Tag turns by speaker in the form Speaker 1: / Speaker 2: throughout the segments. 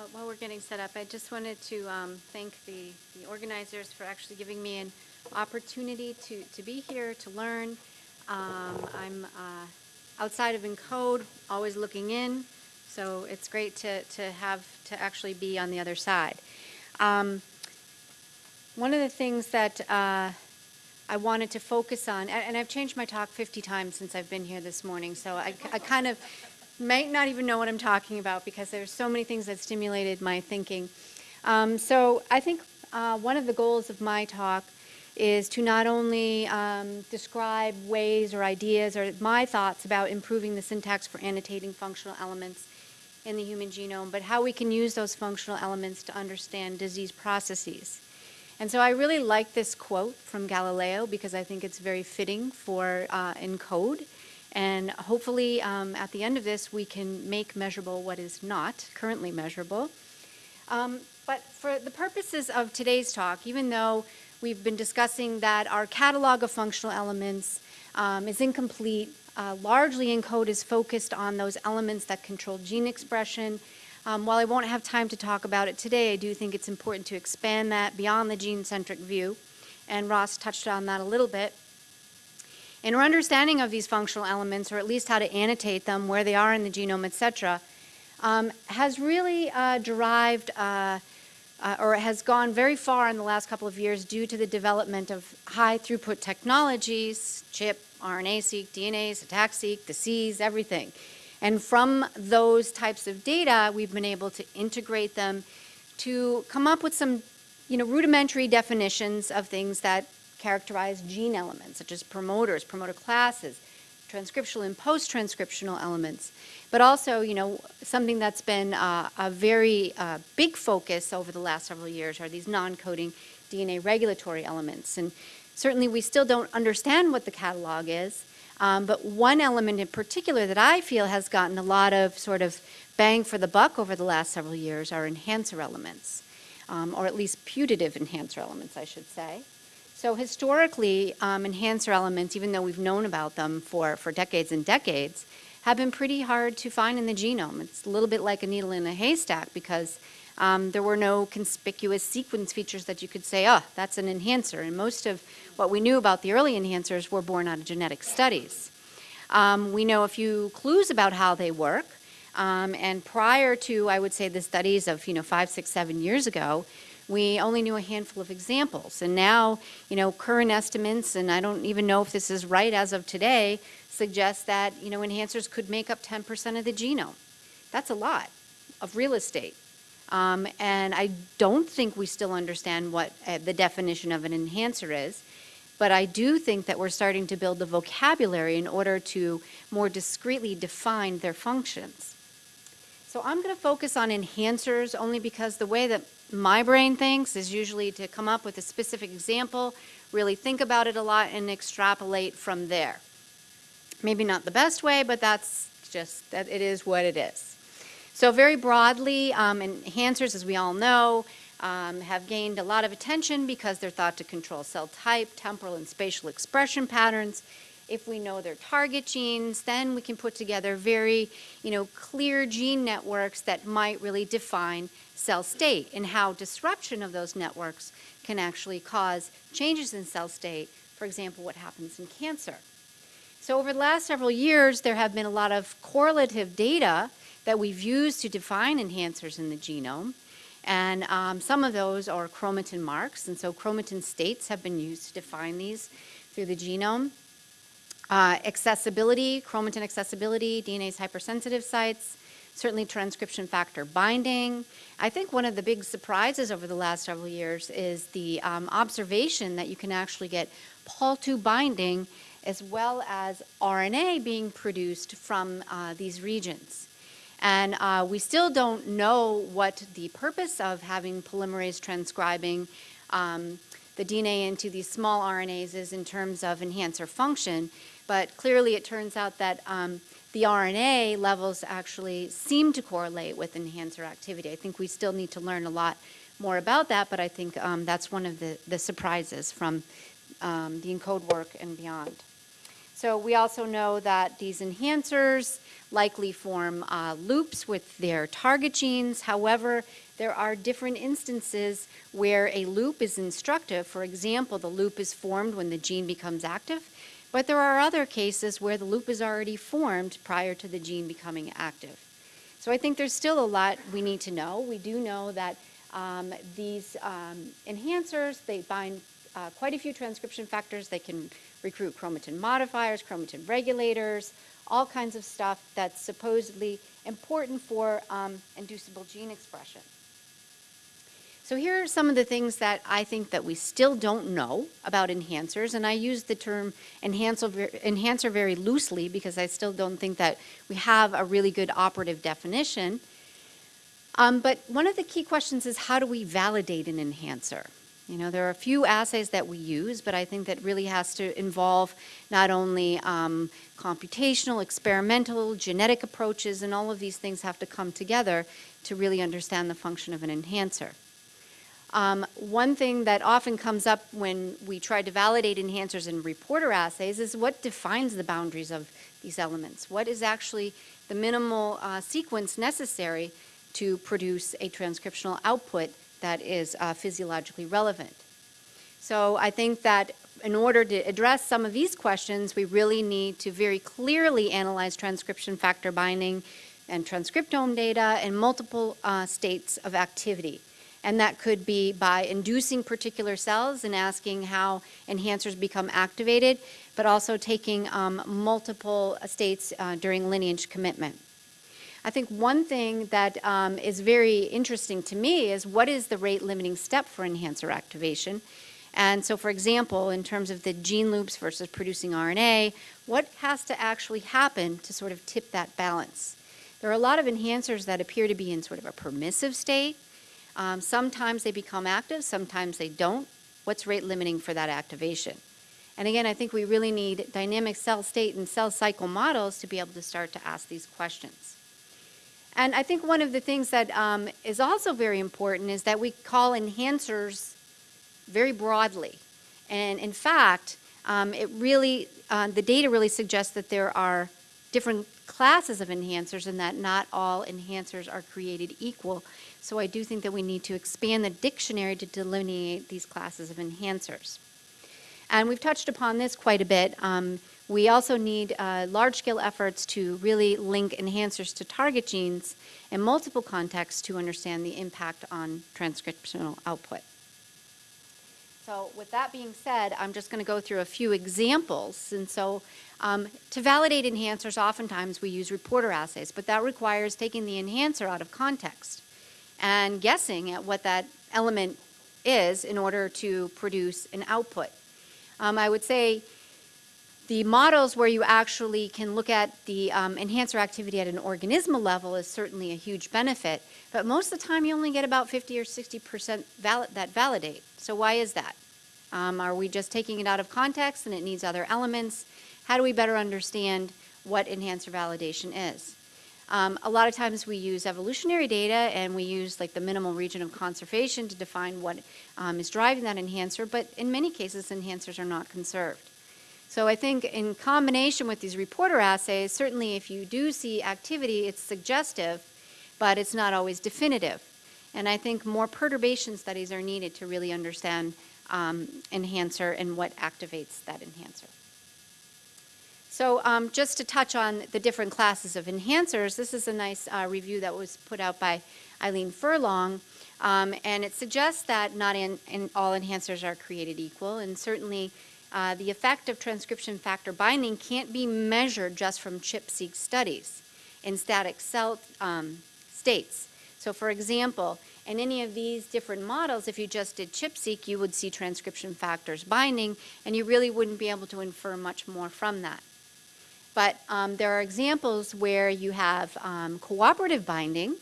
Speaker 1: While- While we're getting set up, I just wanted to um, thank the the organizers for actually giving me an opportunity to, to be here, to learn. Um, I'm uh, outside of ENCODE, always looking in, so it's great to, to have, to actually be on the other side. Um, One of the things that uh, I wanted to focus on, and I've changed my talk 50 times since I've been here this morning, so I I kind of might not even know what I'm talking about because there's so many things that stimulated my thinking. Um, so I think uh, one of the goals of my talk is to not only um, describe ways or ideas or my thoughts about improving the syntax for annotating functional elements in the human genome, but how we can use those functional elements to understand disease processes. And so I really like this quote from Galileo because I think it's very fitting for uh, ENCODE. And hopefully, um, at the end of this, we can make measurable what is not currently measurable. Um, but for the purposes of today's talk, even though we've been discussing that our catalog of functional elements um, is incomplete, uh, largely ENCODE is focused on those elements that control gene expression. Um, while I won't have time to talk about it today, I do think it's important to expand that beyond the gene-centric view. And Ross touched on that a little bit. And our understanding of these functional elements, or at least how to annotate them, where they are in the genome, et cetera, um, has really uh, derived uh, uh, or has gone very far in the last couple of years due to the development of high throughput technologies, ChIP, RNA-seq, DNA, ATAC-seq, the Cs, everything. And from those types of data, we've been able to integrate them to come up with some you know, rudimentary definitions of things that characterize gene elements, such as promoters, promoter classes, transcriptional and post-transcriptional elements. But also, you know, something that's been uh, a very uh, big focus over the last several years are these non-coding DNA regulatory elements. And certainly we still don't understand what the catalog is, um, but one element in particular that I feel has gotten a lot of sort of bang for the buck over the last several years are enhancer elements, um, or at least putative enhancer elements, I should say. So historically, um, enhancer elements, even though we've known about them for, for decades and decades, have been pretty hard to find in the genome. It's a little bit like a needle in a haystack because um, there were no conspicuous sequence features that you could say, oh, that's an enhancer. And most of what we knew about the early enhancers were born out of genetic studies. Um, we know a few clues about how they work. Um, and prior to, I would say, the studies of, you know, five, six, seven years ago, we only knew a handful of examples. And now, you know, current estimates, and I don't even know if this is right as of today, suggest that, you know, enhancers could make up 10% of the genome. That's a lot of real estate. Um, and I don't think we still understand what uh, the definition of an enhancer is. But I do think that we're starting to build the vocabulary in order to more discreetly define their functions. So I'm going to focus on enhancers only because the way that my brain thinks is usually to come up with a specific example, really think about it a lot, and extrapolate from there. Maybe not the best way, but that's just, that it is what it is. So very broadly, um, enhancers, as we all know, um, have gained a lot of attention because they're thought to control cell type, temporal and spatial expression patterns. If we know their target genes, then we can put together very, you know, clear gene networks that might really define cell state and how disruption of those networks can actually cause changes in cell state, for example, what happens in cancer. So over the last several years, there have been a lot of correlative data that we've used to define enhancers in the genome. And um, some of those are chromatin marks, and so chromatin states have been used to define these through the genome. Uh, accessibility, chromatin accessibility, DNase hypersensitive sites, certainly transcription factor binding. I think one of the big surprises over the last several years is the um, observation that you can actually get Pol2 binding as well as RNA being produced from uh, these regions. And uh, we still don't know what the purpose of having polymerase transcribing um, the DNA into these small RNAs is in terms of enhancer function, but clearly it turns out that um, the RNA levels actually seem to correlate with enhancer activity. I think we still need to learn a lot more about that, but I think um, that's one of the, the surprises from um, the ENCODE work and beyond. So we also know that these enhancers likely form uh, loops with their target genes. However, there are different instances where a loop is instructive. For example, the loop is formed when the gene becomes active, but there are other cases where the loop is already formed prior to the gene becoming active. So I think there's still a lot we need to know. We do know that um, these um, enhancers, they bind uh, quite a few transcription factors. They can recruit chromatin modifiers, chromatin regulators, all kinds of stuff that's supposedly important for um, inducible gene expression. So here are some of the things that I think that we still don't know about enhancers, and I use the term enhancer, very loosely because I still don't think that we have a really good operative definition. Um, but one of the key questions is how do we validate an enhancer? You know, there are a few assays that we use, but I think that really has to involve not only um, computational, experimental, genetic approaches, and all of these things have to come together to really understand the function of an enhancer. Um, one thing that often comes up when we try to validate enhancers in reporter assays is what defines the boundaries of these elements? What is actually the minimal uh, sequence necessary to produce a transcriptional output that is uh, physiologically relevant? So I think that in order to address some of these questions, we really need to very clearly analyze transcription factor binding and transcriptome data in multiple uh, states of activity. And that could be by inducing particular cells and asking how enhancers become activated, but also taking um, multiple states uh, during lineage commitment. I think one thing that um, is very interesting to me is what is the rate limiting step for enhancer activation? And so, for example, in terms of the gene loops versus producing RNA, what has to actually happen to sort of tip that balance? There are a lot of enhancers that appear to be in sort of a permissive state, um, sometimes they become active, sometimes they don't. What's rate limiting for that activation? And again, I think we really need dynamic cell state and cell cycle models to be able to start to ask these questions. And I think one of the things that um, is also very important is that we call enhancers very broadly. And in fact, um, it really, uh, the data really suggests that there are different classes of enhancers and that not all enhancers are created equal. So I do think that we need to expand the dictionary to delineate these classes of enhancers. And we've touched upon this quite a bit. Um, we also need uh, large-scale efforts to really link enhancers to target genes in multiple contexts to understand the impact on transcriptional output. So with that being said, I'm just going to go through a few examples. And so um, to validate enhancers, oftentimes we use reporter assays, but that requires taking the enhancer out of context and guessing at what that element is in order to produce an output. Um, I would say the models where you actually can look at the um, enhancer activity at an organismal level is certainly a huge benefit, but most of the time you only get about 50 or 60% val that validate. So why is that? Um, are we just taking it out of context and it needs other elements? How do we better understand what enhancer validation is? Um, a lot of times we use evolutionary data and we use like the minimal region of conservation to define what um, is driving that enhancer, but in many cases enhancers are not conserved. So I think in combination with these reporter assays, certainly if you do see activity, it's suggestive, but it's not always definitive. And I think more perturbation studies are needed to really understand um, enhancer and what activates that enhancer. So um, just to touch on the different classes of enhancers, this is a nice uh, review that was put out by Eileen Furlong. Um, and it suggests that not in, in all enhancers are created equal, and certainly uh, the effect of transcription factor binding can't be measured just from ChIP-seq studies in static cell um, states. So for example, in any of these different models, if you just did ChIP-seq, you would see transcription factors binding, and you really wouldn't be able to infer much more from that. But um, there are examples where you have um, cooperative binding,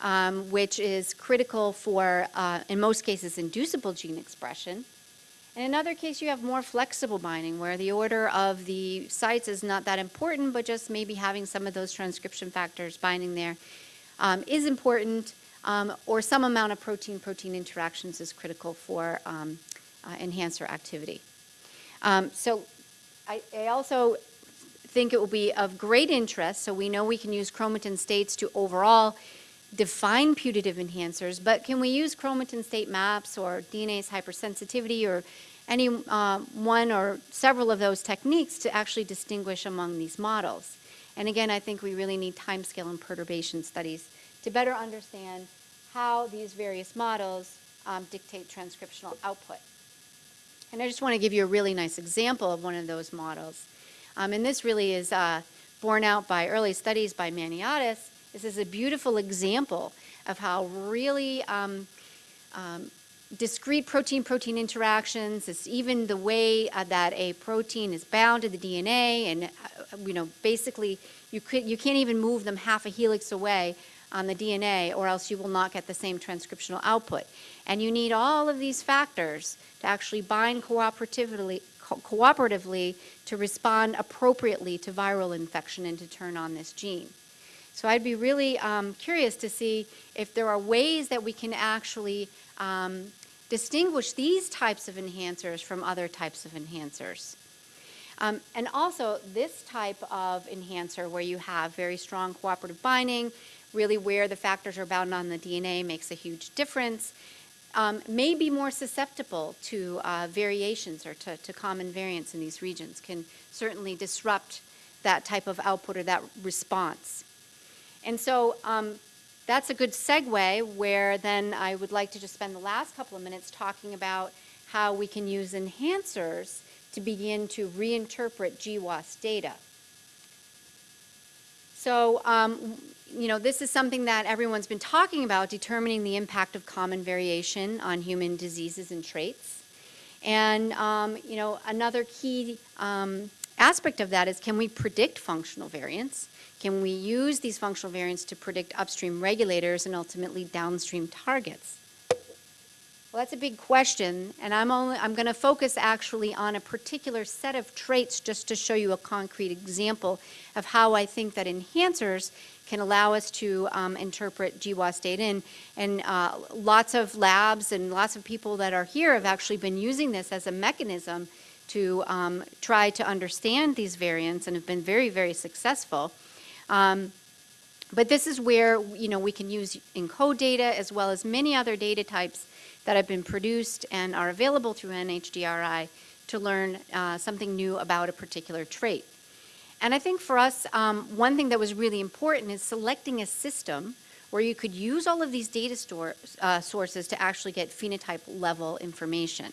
Speaker 1: um, which is critical for, uh, in most cases, inducible gene expression. In another case, you have more flexible binding, where the order of the sites is not that important, but just maybe having some of those transcription factors binding there um, is important, um, or some amount of protein-protein interactions is critical for um, uh, enhancer activity. so I, I also think it will be of great interest, so we know we can use chromatin states to overall define putative enhancers, but can we use chromatin state maps or DNase hypersensitivity or any uh, one or several of those techniques to actually distinguish among these models? And again, I think we really need timescale and perturbation studies to better understand how these various models um, dictate transcriptional output. And I just want to give you a really nice example of one of those models. Um, and this really is uh, borne out by early studies by Maniatis. This is a beautiful example of how really um, um, discrete protein-protein interactions, it's even the way uh, that a protein is bound to the DNA, and uh, you know, basically, you could you can't even move them half a helix away on the DNA, or else you will not get the same transcriptional output. And you need all of these factors to actually bind cooperatively, co cooperatively to respond appropriately to viral infection and to turn on this gene. So I'd be really um, curious to see if there are ways that we can actually um, distinguish these types of enhancers from other types of enhancers. Um, and also this type of enhancer where you have very strong cooperative binding, really where the factors are bound on the DNA makes a huge difference, um, may be more susceptible to uh, variations or to, to common variants in these regions, can certainly disrupt that type of output or that response. And so um, that's a good segue where then I would like to just spend the last couple of minutes talking about how we can use enhancers to begin to reinterpret GWAS data. So, um, you know, this is something that everyone's been talking about, determining the impact of common variation on human diseases and traits. And, um, you know, another key um, aspect of that is can we predict functional variants? Can we use these functional variants to predict upstream regulators and ultimately downstream targets? Well, that's a big question, and I'm only I'm going to focus actually on a particular set of traits just to show you a concrete example of how I think that enhancers can allow us to um, interpret GWAS data. And, and uh, lots of labs and lots of people that are here have actually been using this as a mechanism to um, try to understand these variants and have been very, very successful. Um, but this is where you know we can use ENCODE data as well as many other data types that have been produced and are available through NHGRI to learn uh, something new about a particular trait. And I think for us, um, one thing that was really important is selecting a system where you could use all of these data store, uh, sources to actually get phenotype level information.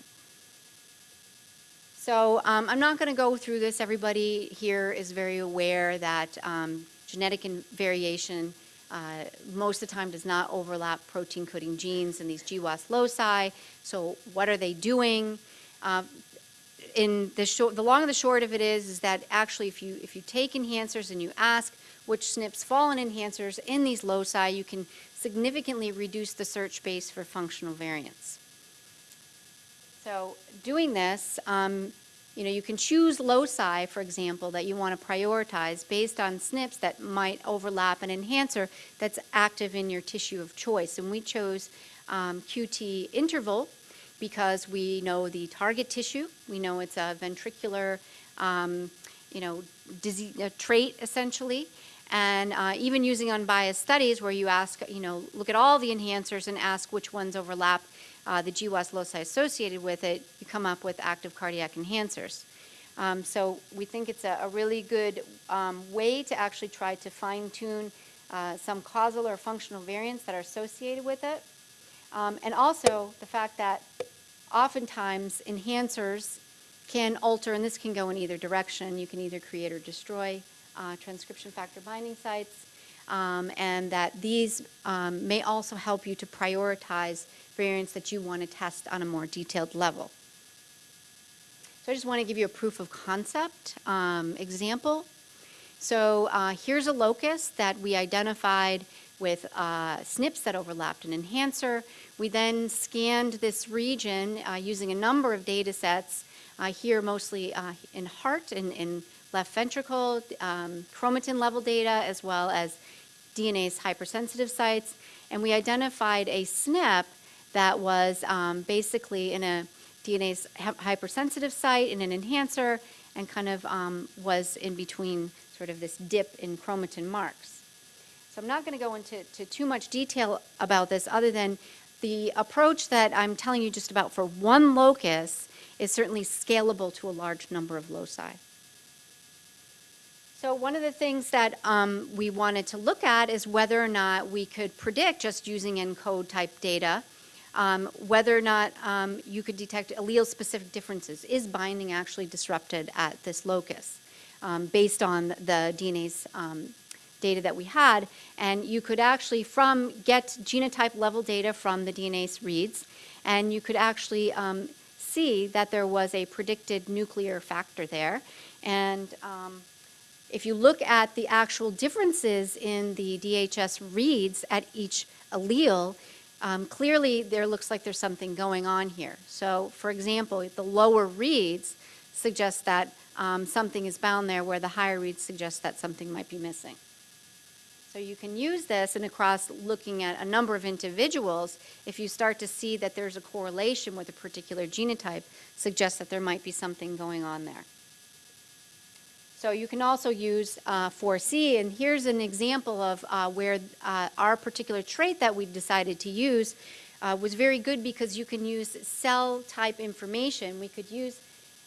Speaker 1: So um, I'm not going to go through this. Everybody here is very aware that um, genetic variation uh, most of the time does not overlap protein coding genes in these GWAS loci. So what are they doing? Uh, in the short, the long and the short of it is, is that actually if you, if you take enhancers and you ask which SNPs fall in enhancers in these loci, you can significantly reduce the search space for functional variants. So doing this, um, you know, you can choose loci, for example, that you want to prioritize based on SNPs that might overlap an enhancer that's active in your tissue of choice. And we chose um, QT interval because we know the target tissue, we know it's a ventricular, um, you know, disease, a trait essentially, and uh, even using unbiased studies where you ask, you know, look at all the enhancers and ask which ones overlap uh, the GWAS loci associated with it, you come up with active cardiac enhancers. Um, so we think it's a, a really good um, way to actually try to fine tune uh, some causal or functional variants that are associated with it. Um, and also the fact that oftentimes enhancers can alter, and this can go in either direction. You can either create or destroy uh, transcription factor binding sites, um, and that these um, may also help you to prioritize variants that you want to test on a more detailed level. So I just want to give you a proof of concept um, example. So uh, here's a locus that we identified with uh, SNPs that overlapped an enhancer. We then scanned this region uh, using a number of data sets, uh, here mostly uh, in heart and in left ventricle, um, chromatin level data, as well as DNase hypersensitive sites. And we identified a SNP that was um, basically in a DNase hypersensitive site in an enhancer, and kind of um, was in between sort of this dip in chromatin marks. So I'm not going to go into to too much detail about this other than the approach that I'm telling you just about for one locus is certainly scalable to a large number of loci. So one of the things that um, we wanted to look at is whether or not we could predict just using ENCODE type data um, whether or not um, you could detect allele-specific differences. Is binding actually disrupted at this locus um, based on the DNase um, data that we had? And you could actually from get genotype level data from the DNase reads, and you could actually um, see that there was a predicted nuclear factor there. And if you look at the actual differences in the DHS reads at each allele, um, clearly there looks like there's something going on here. So for example, the lower reads suggest that um, something is bound there where the higher reads suggest that something might be missing. So you can use this and across looking at a number of individuals, if you start to see that there's a correlation with a particular genotype, suggests that there might be something going on there. So you can also use uh, 4C, and here's an example of uh, where uh, our particular trait that we decided to use uh, was very good because you can use cell type information. We could use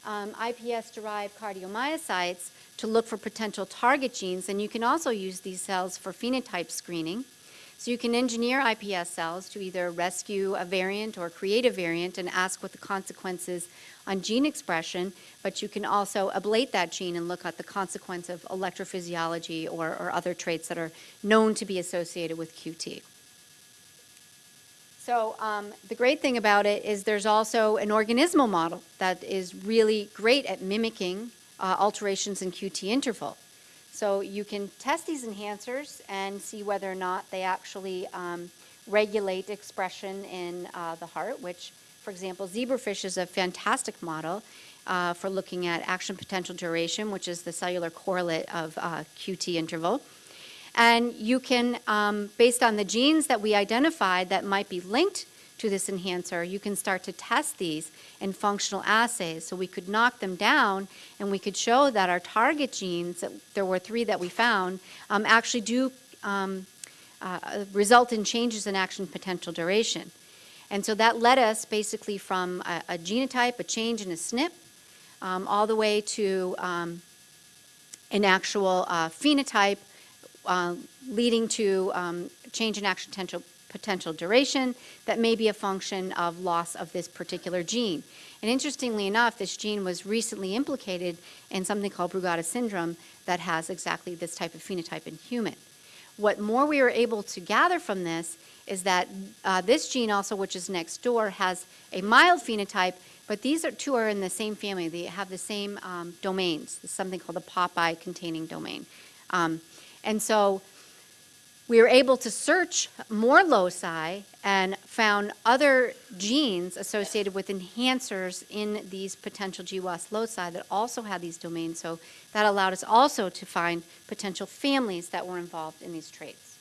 Speaker 1: um, IPS-derived cardiomyocytes to look for potential target genes, and you can also use these cells for phenotype screening. So you can engineer IPS cells to either rescue a variant or create a variant and ask what the consequences on gene expression, but you can also ablate that gene and look at the consequence of electrophysiology or, or other traits that are known to be associated with QT. So um, the great thing about it is there's also an organismal model that is really great at mimicking uh, alterations in QT interval. So you can test these enhancers and see whether or not they actually um, regulate expression in uh, the heart, which, for example, zebrafish is a fantastic model uh, for looking at action potential duration, which is the cellular correlate of uh, QT interval. And you can, um, based on the genes that we identified that might be linked to this enhancer, you can start to test these in functional assays. So we could knock them down and we could show that our target genes, there were three that we found, um, actually do um, uh, result in changes in action potential duration. And so that led us basically from a, a genotype, a change in a SNP, um, all the way to um, an actual uh, phenotype uh, leading to um, change in action potential potential duration that may be a function of loss of this particular gene. And interestingly enough, this gene was recently implicated in something called Brugada syndrome that has exactly this type of phenotype in human. What more we were able to gather from this is that uh, this gene also, which is next door, has a mild phenotype, but these are, two are in the same family. They have the same um, domains. It's something called the Popeye containing domain. Um, and so we were able to search more loci and found other genes associated with enhancers in these potential GWAS loci that also had these domains. So that allowed us also to find potential families that were involved in these traits.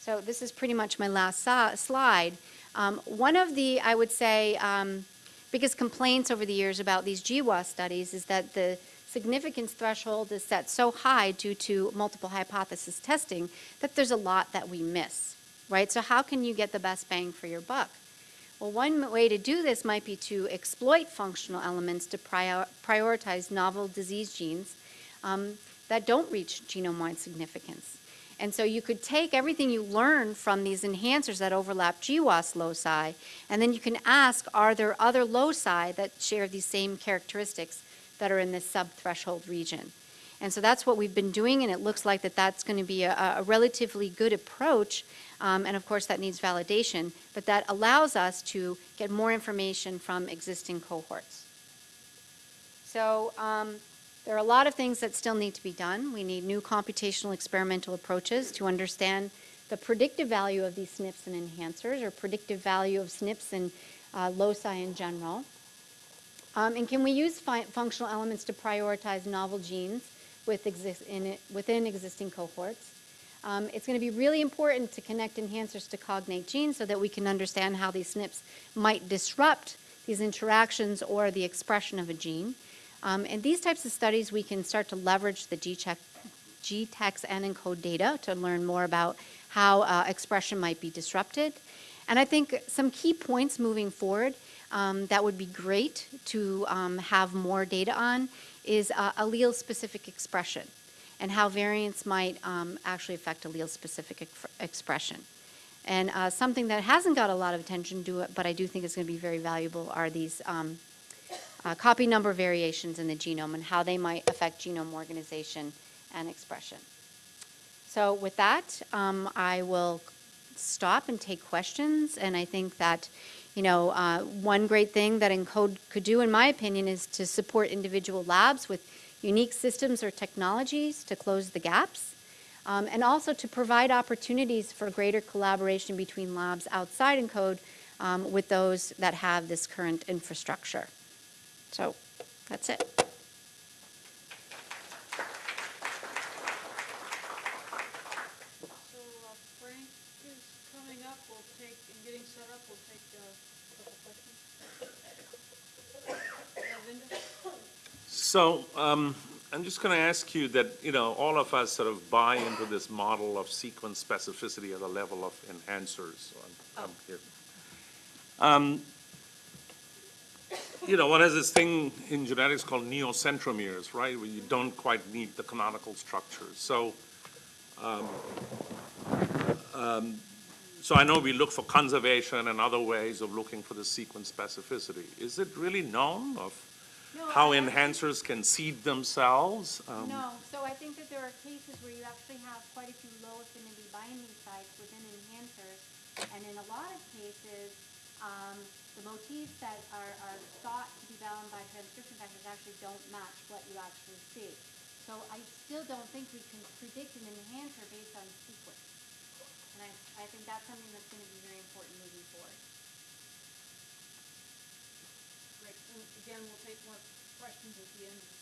Speaker 1: So this is pretty much my last slide. Um, one of the, I would say, um, biggest complaints over the years about these GWAS studies is that the significance threshold is set so high due to multiple hypothesis testing that there's a lot that we miss, right? So how can you get the best bang for your buck? Well, one way to do this might be to exploit functional elements to prior prioritize novel disease genes um, that don't reach genome-wide significance. And so you could take everything you learn from these enhancers that overlap GWAS loci, and then you can ask, are there other loci that share these same characteristics that are in this sub-threshold region. And so that's what we've been doing, and it looks like that that's going to be a, a relatively good approach. Um, and of course, that needs validation, but that allows us to get more information from existing cohorts. So um, there are a lot of things that still need to be done. We need new computational experimental approaches to understand the predictive value of these SNPs and enhancers, or predictive value of SNPs and uh, loci in general. Um, and can we use functional elements to prioritize novel genes with it, within existing cohorts? Um, it's going to be really important to connect enhancers to cognate genes so that we can understand how these SNPs might disrupt these interactions or the expression of a gene. Um, And these types of studies, we can start to leverage the GTEx and ENCODE data to learn more about how uh, expression might be disrupted. And I think some key points moving forward um, that would be great to um, have more data on is uh, allele-specific expression and how variants might um, actually affect allele-specific ex- expression. And uh, something that hasn't got a lot of attention to it, but I do think is going to be very valuable, are these um, uh, copy number variations in the genome and how they might affect genome organization and expression. So with that, um, I will stop and take questions, and I think that, you know, uh, one great thing that ENCODE could do, in my opinion, is to support individual labs with unique systems or technologies to close the gaps, um, and also to provide opportunities for greater collaboration between labs outside ENCODE um, with those that have this current infrastructure. So, that's it.
Speaker 2: So uh, Frank is coming up, we'll take, and getting set up, we'll take uh, a couple questions. Uh, Linda?
Speaker 3: So, um, I'm just gonna ask you that, you know, all of us sort of buy into this model of sequence specificity at the level of enhancers. So I'm- I'm here. Um, You know, one has this thing in genetics called neocentromeres, right, where you don't quite need the canonical structures. So, um, um, so I know we look for conservation and other ways of looking for the sequence specificity. Is it really known of how enhancers can seed themselves? Um,
Speaker 1: No, so I think that there are cases where you actually have quite a few low affinity binding sites within enhancers. And in a lot of cases, um, the motifs that are, are thought to be bound by transcription factors actually don't match what you actually see. So I still don't think we can predict an enhancer based on sequence. And I, I think that's something that's gonna be very important moving forward.
Speaker 2: Great, and again, we'll take more questions at the end of the.